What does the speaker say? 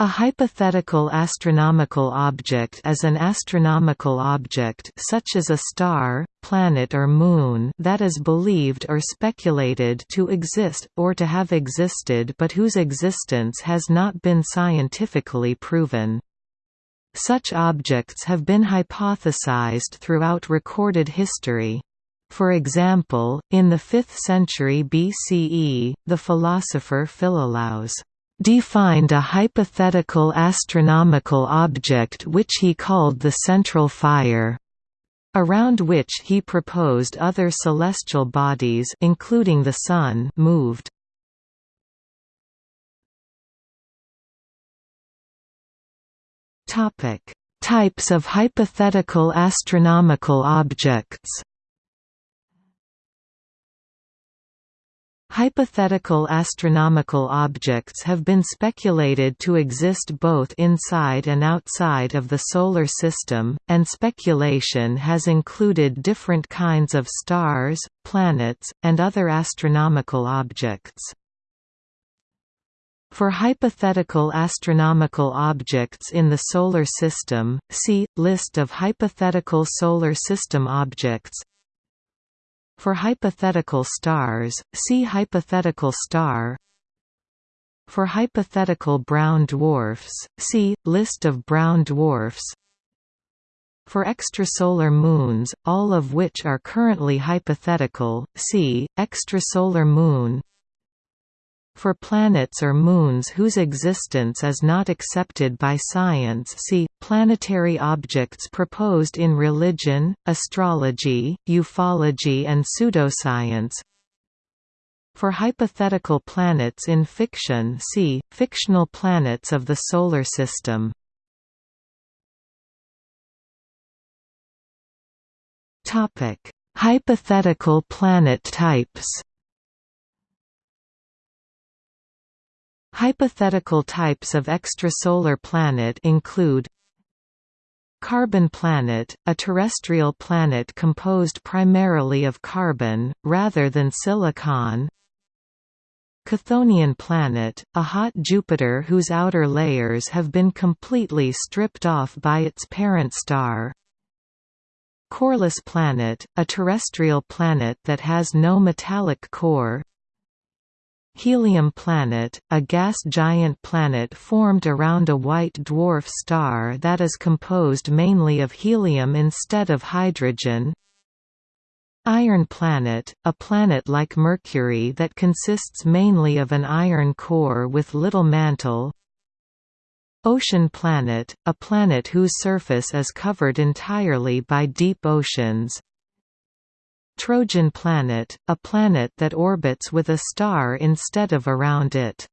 A hypothetical astronomical object is an astronomical object such as a star, planet or moon that is believed or speculated to exist, or to have existed but whose existence has not been scientifically proven. Such objects have been hypothesized throughout recorded history. For example, in the 5th century BCE, the philosopher Philolaus defined a hypothetical astronomical object which he called the central fire, around which he proposed other celestial bodies including the Sun moved. topic Types of hypothetical astronomical objects Hypothetical astronomical objects have been speculated to exist both inside and outside of the Solar System, and speculation has included different kinds of stars, planets, and other astronomical objects. For hypothetical astronomical objects in the Solar System, see, List of hypothetical Solar System objects for hypothetical stars, see hypothetical star. For hypothetical brown dwarfs, see, List of brown dwarfs. For extrasolar moons, all of which are currently hypothetical, see, extrasolar moon for planets or moons whose existence is not accepted by science. See, planetary objects proposed in religion, astrology, ufology and pseudoscience. For hypothetical planets in fiction see, fictional planets of the Solar System. Hypothetical planet types Hypothetical types of extrasolar planet include Carbon planet, a terrestrial planet composed primarily of carbon, rather than silicon. Chthonian planet, a hot Jupiter whose outer layers have been completely stripped off by its parent star. Coreless planet, a terrestrial planet that has no metallic core Helium planet, a gas giant planet formed around a white dwarf star that is composed mainly of helium instead of hydrogen. Iron planet, a planet like Mercury that consists mainly of an iron core with little mantle. Ocean planet, a planet whose surface is covered entirely by deep oceans Trojan planet, a planet that orbits with a star instead of around it.